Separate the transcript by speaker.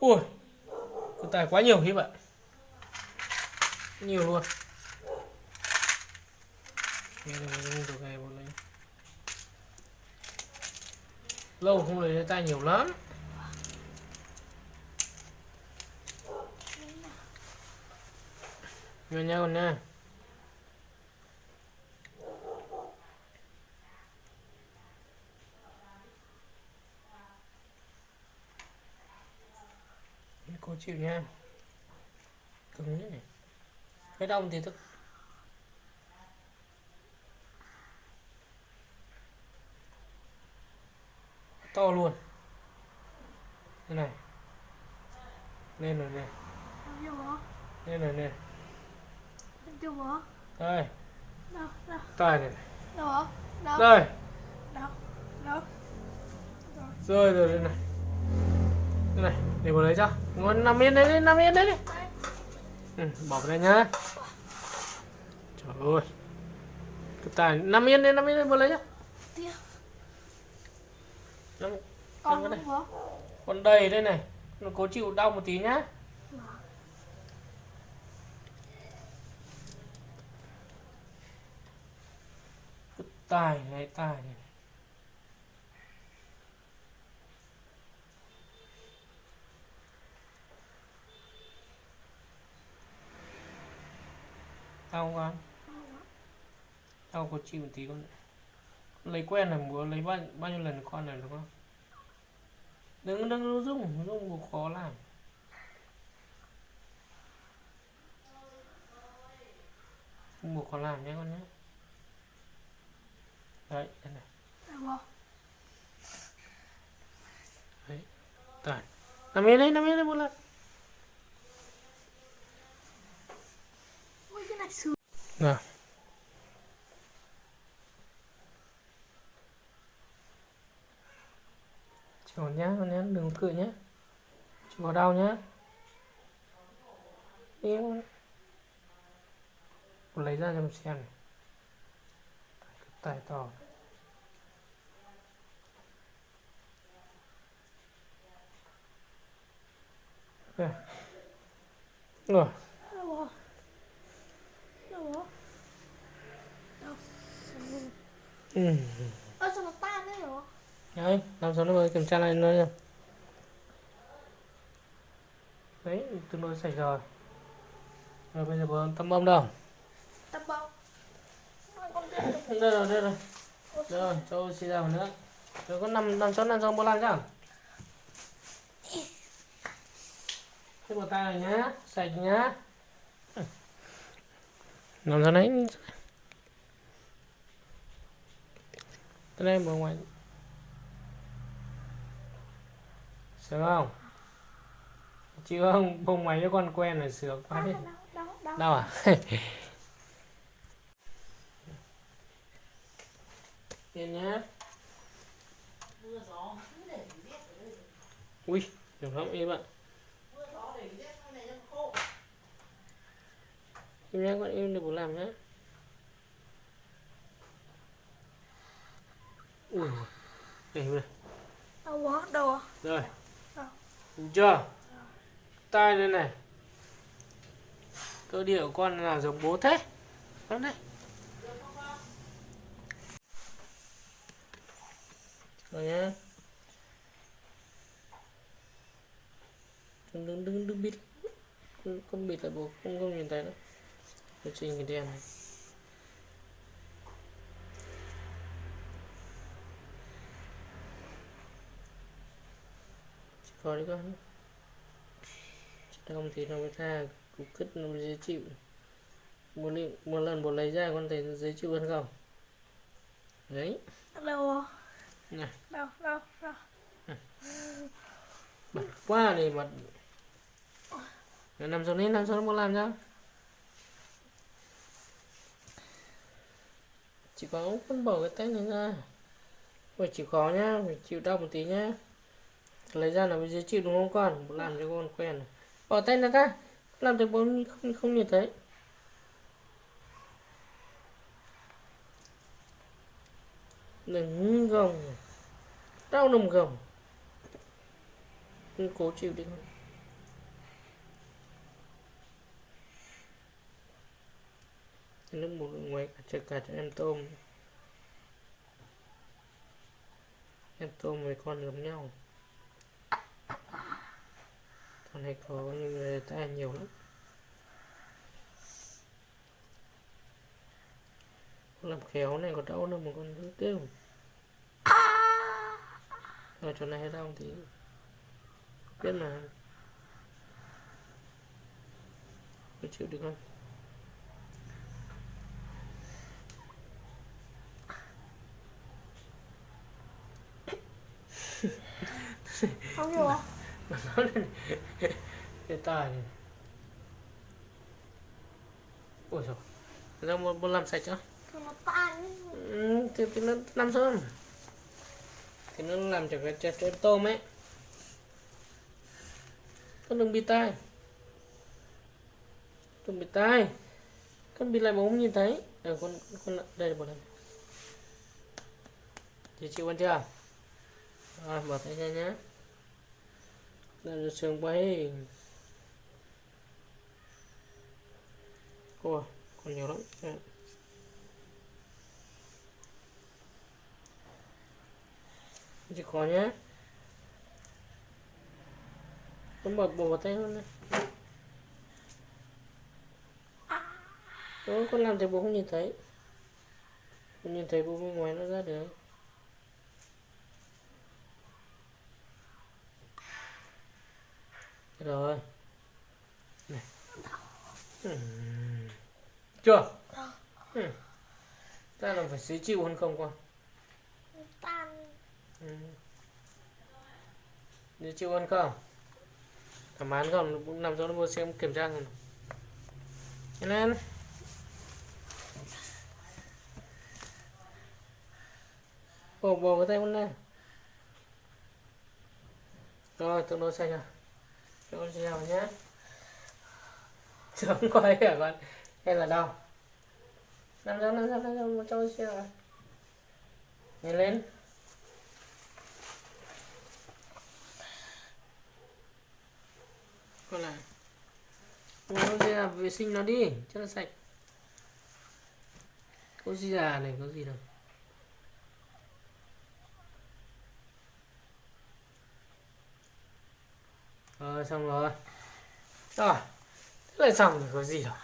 Speaker 1: ui cái tài quá nhiều khi vậy. Nhiều luôn. Lâu không lấy tay nhiều lắm. Nhiều nha con nha. Cô chịu nha. Cứng đấy này. Cái đông thì thức. To luôn. Thế này. Lên rồi nè. Lên rồi nè. Đây.
Speaker 2: Đâu đâu.
Speaker 1: Tài này
Speaker 2: Đâu bố? Đâu?
Speaker 1: Đây. Rơi rồi đây này Đây này Để vào lấy cho. Ngon nằm yên đấy đi Nằm yên đấy đi. Ừ, Bỏ vào đây nhá. Trời ơi. Cái tài nằm yên đi Nằm yên đi vào lấy cho Nằm
Speaker 2: Con
Speaker 1: Còn đầy đây này. Nó cố chịu đau một tí nhá. Tài này tài này Đau con? Đau có chịu một tí con Lấy quen là muốn lấy bao, bao nhiêu lần con này đúng không? Đừng đừng dùng, dùng cũng khó làm. Không buộc khó làm nhé con nhé. Đấy, đây này.
Speaker 2: Đấy bố
Speaker 1: Nằm yên đấy, nằm yên đấy một lần.
Speaker 2: Ui cái
Speaker 1: Chọn Chịu nhá, con nhá, đừng cười nhá. Chịu có đau nhá. Đi lấy ra cho mình xem này. Tài to. Rồi Rồi
Speaker 2: Đâu bố Đâu bố Đâu
Speaker 1: Ừ.
Speaker 2: Ơ sao nó tan đấy bố
Speaker 1: Đấy, làm sao nó mới kiểm tra lại nó nha. Đấy, tương đối sạch rồi. Rồi bây giờ bố tăm bông đâu?
Speaker 2: Tập bông
Speaker 1: Đây rồi, đây rồi. Đây rồi, cho oxy ra một nữa. Rồi có nằm nằm chỗ nằm trong bố lan chưa? Cái bờ tay này nhá, sạch nhá. Nằm ra đấy. Tới đây bố ngoài. Sướng không? Chịu không? Bông máy với con quen là sướng quá đi.
Speaker 2: Đâu
Speaker 1: à? Yên nhá. Ui, đừng lắm im ạ. Im nhá, con im được bố làm nhá. Ui, đây, đây.
Speaker 2: Đâu bố Đâu
Speaker 1: Rồi. Đúng chưa? Tai đây này. Cơ địa của con là giống bố thế. Con đấy. Rồi nhá. Đừng đừng đừng đừng bịt. Con, con bịt là bố không không nhìn thấy nữa. Điều trình cái đèn này. Có đi con. Không thì nó mới tha cục cứt nó mới dễ chịu. Một, lần- một lần bố lấy ra con thấy nó dễ chịu hơn không? Đấy.
Speaker 2: Đâu
Speaker 1: này
Speaker 2: Đâu đâu đâu.
Speaker 1: Bật quá mà Rồi nằm xuống đi nằm xuống bố làm cho chỉ có con bỏ cái tay này ra. Phải chịu khó nhá phải chịu đau một tí nhá lấy ra là mới dễ chịu đúng không con? Làm cho con quen bỏ tay nó ra làm cho bố không không nhìn thấy. Đừng gồng. Đau đồng gồng. Đừng cố chịu đi con. Nước bột ngoài cả chợ cả cho em tôm. Em tôm với con giống nhau con này có như người ta nhiều lắm. Làm khéo này có đau đâu mà con cứ kêu rồi chỗ này hay đau thì biết mà. Có chịu được không?
Speaker 2: Không hiểu. không
Speaker 1: cái tài này. Ôi trời ra một, một làm sạch cho
Speaker 2: nó tan
Speaker 1: ừ, thì, thì nó làm xong thì nó làm cho cái chặt cho tôm ấy. Con đừng bị tai. Đừng bị tai. Con bị lại mà không nhìn thấy. Ờ con con đây một lần. Chị chịu ăn chưa? Rồi bỏ tay ra nhé đây là sườn bay ôi còn nhiều lắm. Dạ. chỉ khó nhé nó bật bộ vào tay luôn này Đó, con làm thì bố không nhìn thấy. Không nhìn thấy bố bên ngoài nó ra được. Rồi. Này. Ừm. chưa? Ừ. ta là phải dễ chịu hơn không con?
Speaker 2: Tan.
Speaker 1: Ừ. dễ chịu hơn không? Thẩm án không? Nằm cho nó mua xem kiểm tra rồi Nhanh lên. Bồ bồ cái tay con lên. Rồi tương đối xanh rồi cho con xin chào nhé. Sớm quay hả con hay là đâu Năm trăm năm trăm năm trăm một trăm con xin chào nhìn lên. Con lại con gì là vệ sinh nó đi, cho nó sạch. Có gì già này, có gì đâu. Rồi xong rồi rồi thế là xong rồi có gì đâu